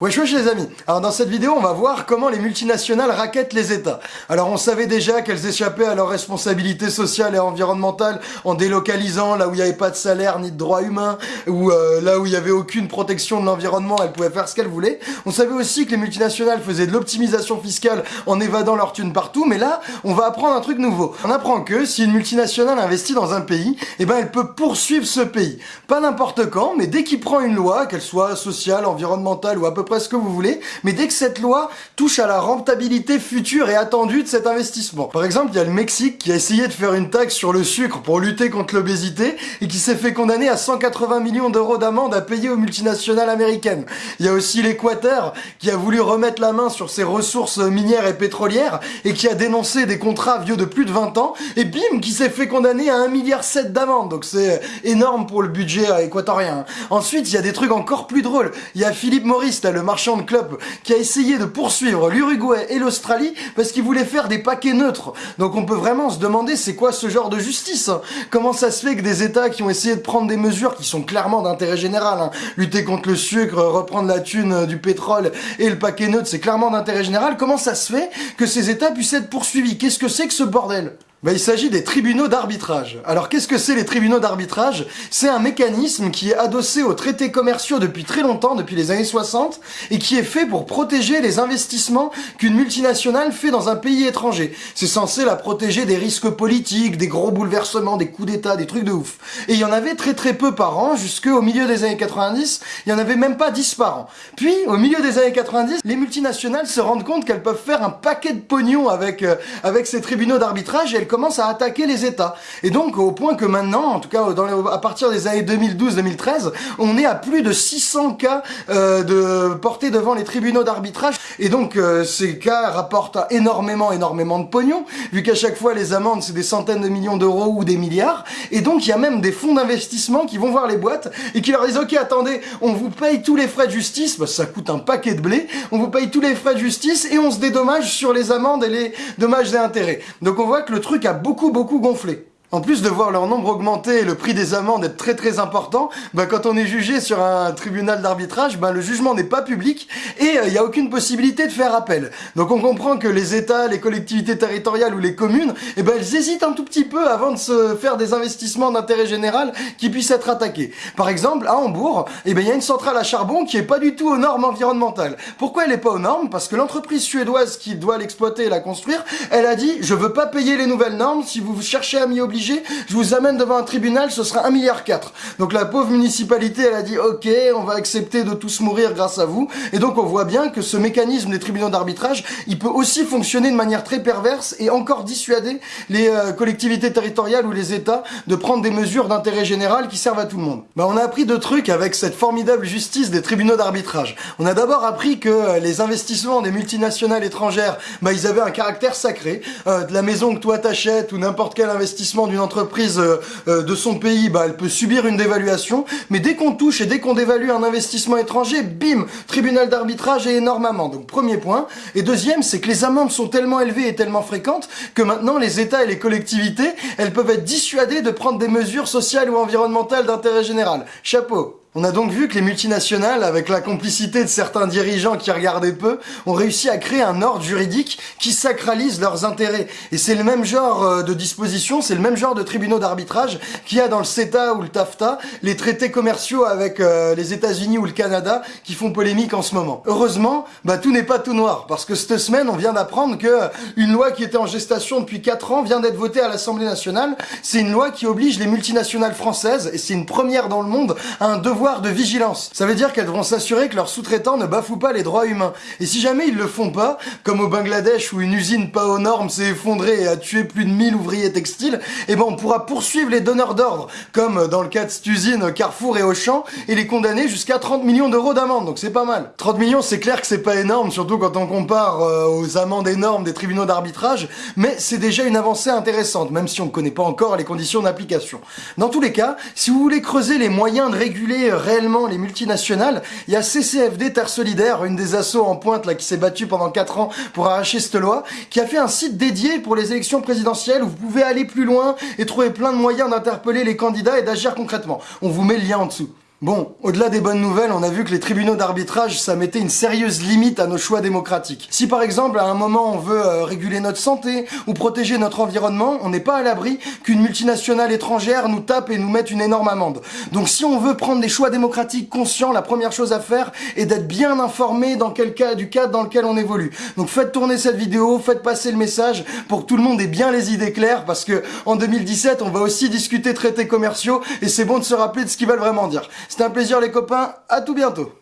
Wesh wesh les amis Alors dans cette vidéo on va voir comment les multinationales raquettent les États. Alors on savait déjà qu'elles échappaient à leurs responsabilités sociales et environnementales en délocalisant là où il n'y avait pas de salaire ni de droits humains, ou euh, là où il n'y avait aucune protection de l'environnement, elles pouvaient faire ce qu'elles voulaient. On savait aussi que les multinationales faisaient de l'optimisation fiscale en évadant leurs thunes partout, mais là on va apprendre un truc nouveau. On apprend que si une multinationale investit dans un pays, eh ben elle peut poursuivre ce pays. Pas n'importe quand, mais dès qu'il prend une loi, qu'elle soit sociale, environnementale ou à peu ce que vous voulez, mais dès que cette loi touche à la rentabilité future et attendue de cet investissement. Par exemple, il y a le Mexique qui a essayé de faire une taxe sur le sucre pour lutter contre l'obésité et qui s'est fait condamner à 180 millions d'euros d'amende à payer aux multinationales américaines. Il y a aussi l'Équateur qui a voulu remettre la main sur ses ressources minières et pétrolières et qui a dénoncé des contrats vieux de plus de 20 ans et bim, qui s'est fait condamner à 1,7 milliard d'amende. Donc c'est énorme pour le budget équatorien. Ensuite, il y a des trucs encore plus drôles. Il y a Philippe Maurice, le marchand de club, qui a essayé de poursuivre l'Uruguay et l'Australie parce qu'il voulait faire des paquets neutres. Donc on peut vraiment se demander c'est quoi ce genre de justice hein? Comment ça se fait que des États qui ont essayé de prendre des mesures qui sont clairement d'intérêt général, hein, lutter contre le sucre, reprendre la thune euh, du pétrole et le paquet neutre, c'est clairement d'intérêt général, comment ça se fait que ces États puissent être poursuivis? Qu'est-ce que c'est que ce bordel? Bah, il s'agit des tribunaux d'arbitrage. Alors qu'est-ce que c'est les tribunaux d'arbitrage? C'est un mécanisme qui est adossé aux traités commerciaux depuis très longtemps, depuis les années 60, et qui est fait pour protéger les investissements qu'une multinationale fait dans un pays étranger. C'est censé la protéger des risques politiques, des gros bouleversements, des coups d'état, des trucs de ouf. Et il y en avait très très peu par an, jusqu'au milieu des années 90, il y en avait même pas 10 par an. Puis, au milieu des années 90, les multinationales se rendent compte qu'elles peuvent faire un paquet de pognon avec, euh, avec ces tribunaux d'arbitrage commence à attaquer les États. Et donc, au point que maintenant, en tout cas à partir des années 2012-2013, on est à plus de 600 cas euh, de portés devant les tribunaux d'arbitrage. Et donc, euh, ces cas rapportent énormément, énormément de pognon, vu qu'à chaque fois, les amendes, c'est des centaines de millions d'euros ou des milliards. Et donc, il y a même des fonds d'investissement qui vont voir les boîtes et qui leur disent, OK, attendez, on vous paye tous les frais de justice, bah, ça coûte un paquet de blé, on vous paye tous les frais de justice et on se dédommage sur les amendes et les dommages et intérêts. Donc, on voit que le truc a beaucoup beaucoup gonflé. En plus de voir leur nombre augmenter et le prix des amendes être très très important, bah quand on est jugé sur un tribunal d'arbitrage, bah le jugement n'est pas public et il euh, n'y a aucune possibilité de faire appel. Donc on comprend que les États, les collectivités territoriales ou les communes, eh ben elles hésitent un tout petit peu avant de se faire des investissements d'intérêt général qui puissent être attaqués. Par exemple, à Hambourg, eh ben il y a une centrale à charbon qui est pas du tout aux normes environnementales. Pourquoi elle est pas aux normes? Parce que l'entreprise suédoise qui doit l'exploiter et la construire, elle a dit je veux pas payer les nouvelles normes si vous cherchez à m'y obliger je vous amène devant un tribunal, ce sera 1 milliard 4. Donc la pauvre municipalité, elle a dit ok, on va accepter de tous mourir grâce à vous. Et donc on voit bien que ce mécanisme des tribunaux d'arbitrage, il peut aussi fonctionner de manière très perverse et encore dissuader les euh, collectivités territoriales ou les États de prendre des mesures d'intérêt général qui servent à tout le monde. Bah, on a appris deux trucs avec cette formidable justice des tribunaux d'arbitrage. On a d'abord appris que euh, les investissements des multinationales étrangères, bah, ils avaient un caractère sacré. Euh, de la maison que toi t'achètes ou n'importe quel investissement d'une entreprise euh, euh, de son pays, bah, elle peut subir une dévaluation, mais dès qu'on touche et dès qu'on dévalue un investissement étranger, bim, tribunal d'arbitrage et énormément. Donc premier point. Et deuxième, c'est que les amendes sont tellement élevées et tellement fréquentes que maintenant les États et les collectivités, elles peuvent être dissuadées de prendre des mesures sociales ou environnementales d'intérêt général. Chapeau on a donc vu que les multinationales, avec la complicité de certains dirigeants qui regardaient peu, ont réussi à créer un ordre juridique qui sacralise leurs intérêts. Et c'est le même genre euh, de disposition, c'est le même genre de tribunaux d'arbitrage qu'il y a dans le CETA ou le TAFTA, les traités commerciaux avec euh, les États-Unis ou le Canada qui font polémique en ce moment. Heureusement, bah tout n'est pas tout noir, parce que cette semaine, on vient d'apprendre que une loi qui était en gestation depuis 4 ans vient d'être votée à l'Assemblée nationale. C'est une loi qui oblige les multinationales françaises, et c'est une première dans le monde, à un devoir de vigilance. Ça veut dire qu'elles devront s'assurer que leurs sous-traitants ne bafouent pas les droits humains. Et si jamais ils le font pas, comme au Bangladesh où une usine pas aux normes s'est effondrée et a tué plus de 1000 ouvriers textiles, eh ben on pourra poursuivre les donneurs d'ordre, comme dans le cas de cette usine Carrefour et Auchan, et les condamner jusqu'à 30 millions d'euros d'amende. Donc c'est pas mal. 30 millions, c'est clair que c'est pas énorme, surtout quand on compare euh, aux amendes énormes des tribunaux d'arbitrage, mais c'est déjà une avancée intéressante, même si on ne connaît pas encore les conditions d'application. Dans tous les cas, si vous voulez creuser les moyens de réguler réellement les multinationales. Il y a CCFD Terre Solidaire, une des assos en pointe là qui s'est battue pendant 4 ans pour arracher cette loi, qui a fait un site dédié pour les élections présidentielles où vous pouvez aller plus loin et trouver plein de moyens d'interpeller les candidats et d'agir concrètement. On vous met le lien en dessous. Bon, au-delà des bonnes nouvelles, on a vu que les tribunaux d'arbitrage, ça mettait une sérieuse limite à nos choix démocratiques. Si par exemple, à un moment, on veut euh, réguler notre santé ou protéger notre environnement, on n'est pas à l'abri qu'une multinationale étrangère nous tape et nous mette une énorme amende. Donc si on veut prendre des choix démocratiques conscients, la première chose à faire est d'être bien informé dans quel cas du cadre dans lequel on évolue. Donc faites tourner cette vidéo, faites passer le message pour que tout le monde ait bien les idées claires parce que en 2017, on va aussi discuter traités commerciaux et c'est bon de se rappeler de ce qu'ils veulent vraiment dire. C'était un plaisir les copains, à tout bientôt